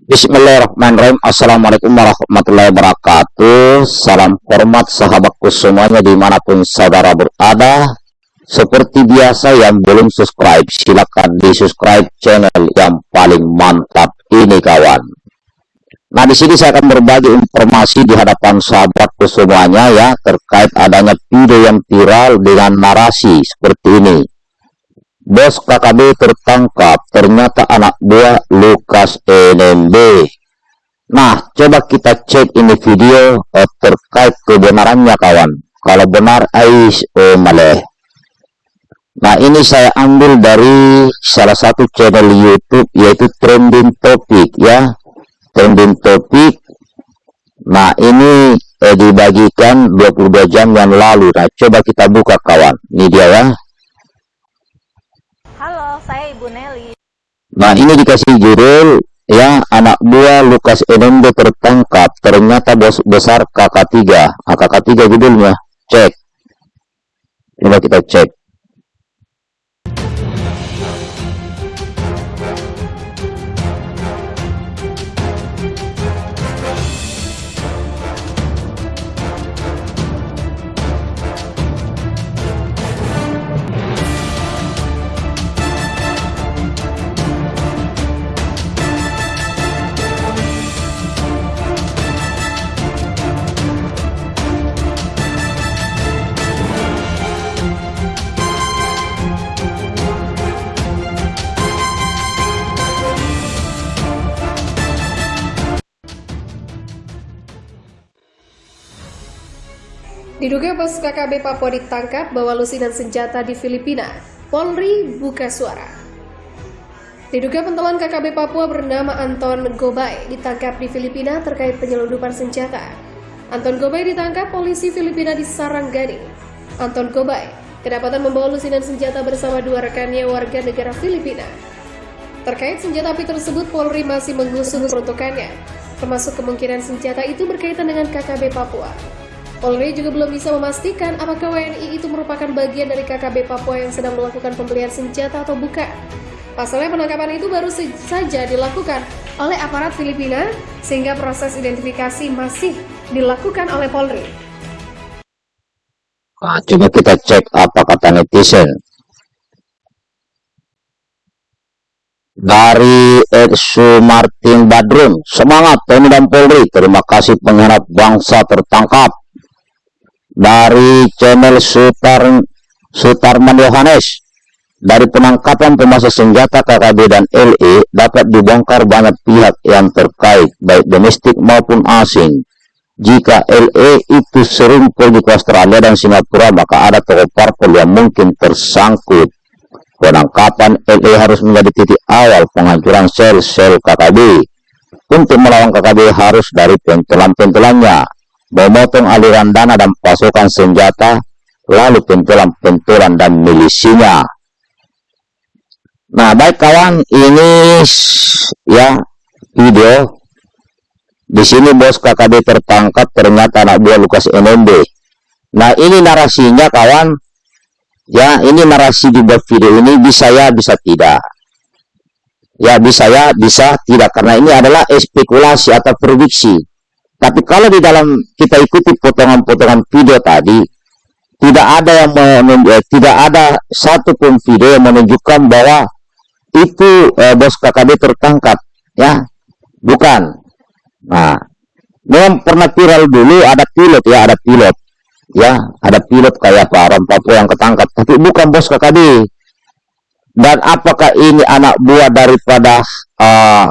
Bismillahirrahmanirrahim. Assalamualaikum warahmatullahi wabarakatuh. Salam hormat sahabatku semuanya di mana pun saudara berada. Seperti biasa yang belum subscribe Silahkan di subscribe channel yang paling mantap ini kawan. Nah di sini saya akan berbagi informasi di hadapan sahabatku semuanya ya Terkait adanya video yang viral dengan narasi seperti ini Bos KKB tertangkap, ternyata anak buah Lukas NMB. Nah, coba kita cek ini video eh, terkait kebenarannya kawan. Kalau benar, Ais oh maleh. Nah, ini saya ambil dari salah satu channel YouTube yaitu Trending Topic ya. Trending Topic. Nah, ini eh, dibagikan 22 jam yang lalu. Nah, coba kita buka kawan. Ini dia ya saya Ibu Nelly. Nah ini dikasih judul ya anak buah Lukas NMB tertangkap. Ternyata bos besar kakak tiga. Ah, kakak tiga judulnya. Cek. Coba kita cek Diduga bos KKB Papua ditangkap bawa lusinan senjata di Filipina. Polri buka suara. Diduga pentolan KKB Papua bernama Anton Gobay ditangkap di Filipina terkait penyelundupan senjata. Anton Gobay ditangkap polisi Filipina di Saranggani. Anton Gobay kedapatan membawa lusinan senjata bersama dua rekannya warga negara Filipina. Terkait senjata api tersebut, Polri masih mengusut peruntukannya, termasuk kemungkinan senjata itu berkaitan dengan KKB Papua. Polri juga belum bisa memastikan apakah WNI itu merupakan bagian dari KKB Papua yang sedang melakukan pembelian senjata atau bukan. Pasalnya penangkapan itu baru saja dilakukan oleh aparat Filipina sehingga proses identifikasi masih dilakukan oleh Polri. Nah, coba kita cek apa kata netizen. Dari Ed Martin Badrun, semangat Tni dan Polri, terima kasih pengkhianat bangsa tertangkap dari channel Sutar Sutarman Yohanes dari penangkapan pemasok senjata KKB dan LE dapat dibongkar banyak pihak yang terkait baik domestik maupun asing. Jika LE itu sering pergi ke Australia dan Singapura maka ada tokoh parpol yang mungkin tersangkut. Penangkapan LE harus menjadi titik awal penghancuran sel-sel KKB untuk melawan KKB harus dari pentelan-pentelannya memotong aliran dana dan pasokan senjata, lalu pentolan-pentolan dan milisinya. Nah, baik kawan, ini ya video. Di sini bos KKB tertangkap ternyata anak buah Lukas NMB. Nah, ini narasinya kawan. Ya, ini narasi di bawah video ini bisa ya, bisa tidak. Ya, bisa ya, bisa tidak. Karena ini adalah spekulasi atau prediksi tapi kalau di dalam kita ikuti potongan-potongan video tadi, tidak ada yang menunjuk, tidak ada satu pun video yang menunjukkan bahwa itu eh, bos KKB tertangkap, ya, bukan. Nah, memang pernah viral dulu ada pilot ya, ada pilot, ya, ada pilot kayak Pak Ram Papua yang ketangkap, tapi bukan bos KKB. Dan apakah ini anak buah daripada uh,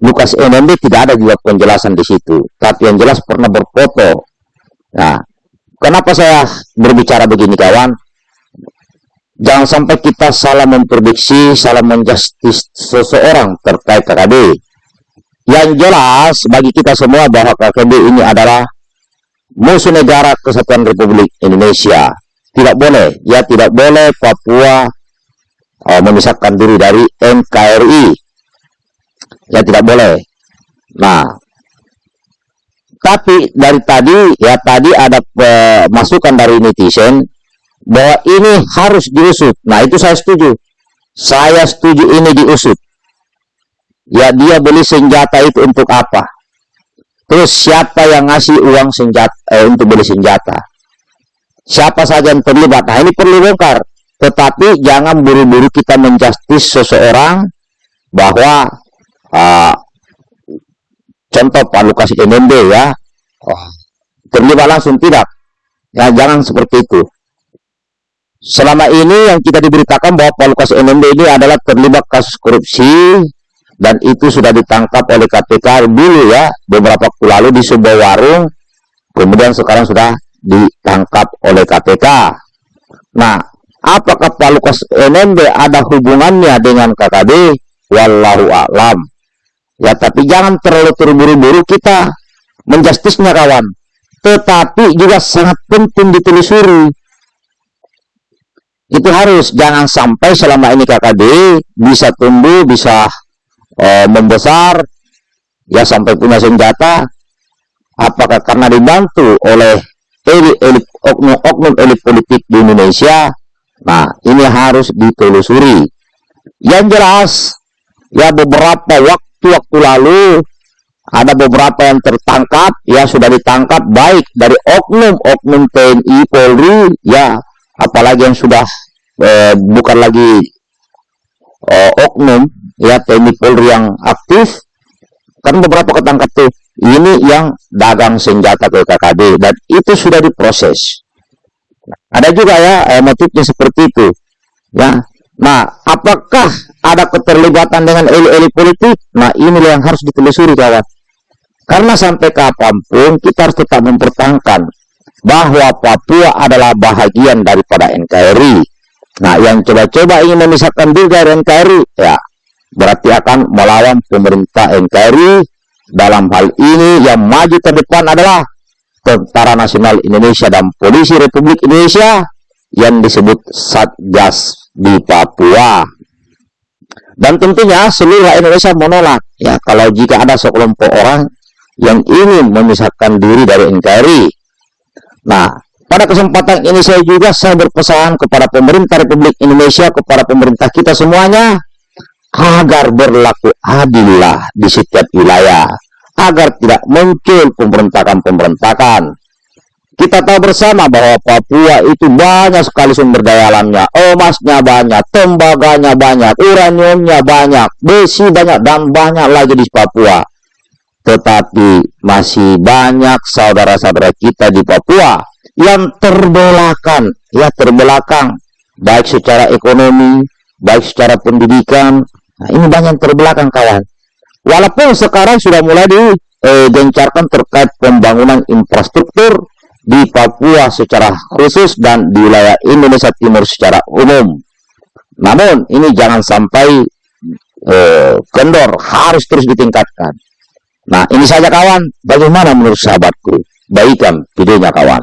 Lukas NMB tidak ada juga penjelasan di situ. Tapi yang jelas pernah berfoto. Nah, kenapa saya berbicara begini kawan? Jangan sampai kita salah memprediksi, salah menjustis seseorang terkait KKB. Yang jelas bagi kita semua bahwa KKB ini adalah musuh negara kesatuan Republik Indonesia. Tidak boleh, ya tidak boleh Papua uh, memisahkan diri dari NKRI ya tidak boleh nah tapi dari tadi ya tadi ada uh, masukan dari netizen bahwa ini harus diusut nah itu saya setuju saya setuju ini diusut ya dia beli senjata itu untuk apa? Terus siapa yang ngasih uang senjata eh, untuk beli senjata? Siapa saja yang terlibat? Nah ini perlu bongkar. Tetapi jangan buru-buru kita menjustis seseorang bahwa uh, contoh Lukas NMB ya. Oh, terlibat langsung tidak. Ya jangan seperti itu. Selama ini yang kita diberitakan bahwa Pak Lukas NMB ini adalah terlibat kasus korupsi dan itu sudah ditangkap oleh KPK dulu ya beberapa waktu lalu di sebuah warung. Kemudian sekarang sudah ditangkap oleh KPK nah apakah Pak Lukas NMB ada hubungannya dengan KKB wallahu a'lam ya tapi jangan terlalu terburu-buru. Kita menjustisnya kawan. Tetapi juga sangat penting ditelusuri. Itu harus. Jangan sampai selama ini KKB bisa tumbuh bisa eh, membesar ya sampai punya senjata. Apakah karena dibantu oleh elit, oknum-oknum elit politik di Indonesia? Nah ini harus ditelusuri. Yang jelas ya beberapa waktu-waktu lalu ada beberapa yang tertangkap ya sudah ditangkap baik dari oknum-oknum TNI Polri ya apalagi yang sudah eh, bukan lagi eh, oknum ya TNI Polri yang aktif kan beberapa ketangkap tuh ini yang dagang senjata ke KKB dan itu sudah diproses. Ada juga ya eh, motifnya seperti itu ya. Nah apakah ada keterlibatan dengan elit-elit politik nah ini yang harus ditelusuri kawan. Karena sampai kapan pun kita harus tetap mempertahankan bahwa Papua adalah bahagian daripada NKRI nah yang coba-coba ingin memisahkan juga NKRI ya berarti akan melawan pemerintah NKRI dalam hal ini yang maju ke depan adalah Tentara Nasional Indonesia dan Polisi Republik Indonesia yang disebut Satgas di Papua dan tentunya seluruh Indonesia menolak ya kalau jika ada sekelompok orang yang ingin memisahkan diri dari NKRI nah pada kesempatan ini saya juga saya berpesan kepada pemerintah Republik Indonesia kepada pemerintah kita semuanya agar berlaku adillah di setiap wilayah, agar tidak muncul pemberontakan-pemberontakan. Kita tahu bersama bahwa Papua itu banyak sekali sumber daya alamnya, emasnya banyak, tembaganya banyak, uraniumnya banyak, besi banyak, dan banyak lagi di Papua. Tetapi masih banyak saudara-saudara kita di Papua yang terbelakang, ya terbelakang, baik secara ekonomi, baik secara pendidikan, Nah, ini banyak terbelakang kawan. Walaupun sekarang sudah mulai digencarkan eh, terkait pembangunan infrastruktur di Papua secara khusus dan di wilayah Indonesia Timur secara umum. Namun ini jangan sampai eh, kendor, harus terus ditingkatkan. Nah ini saja kawan, bagaimana menurut sahabatku? Baikkan videonya kawan.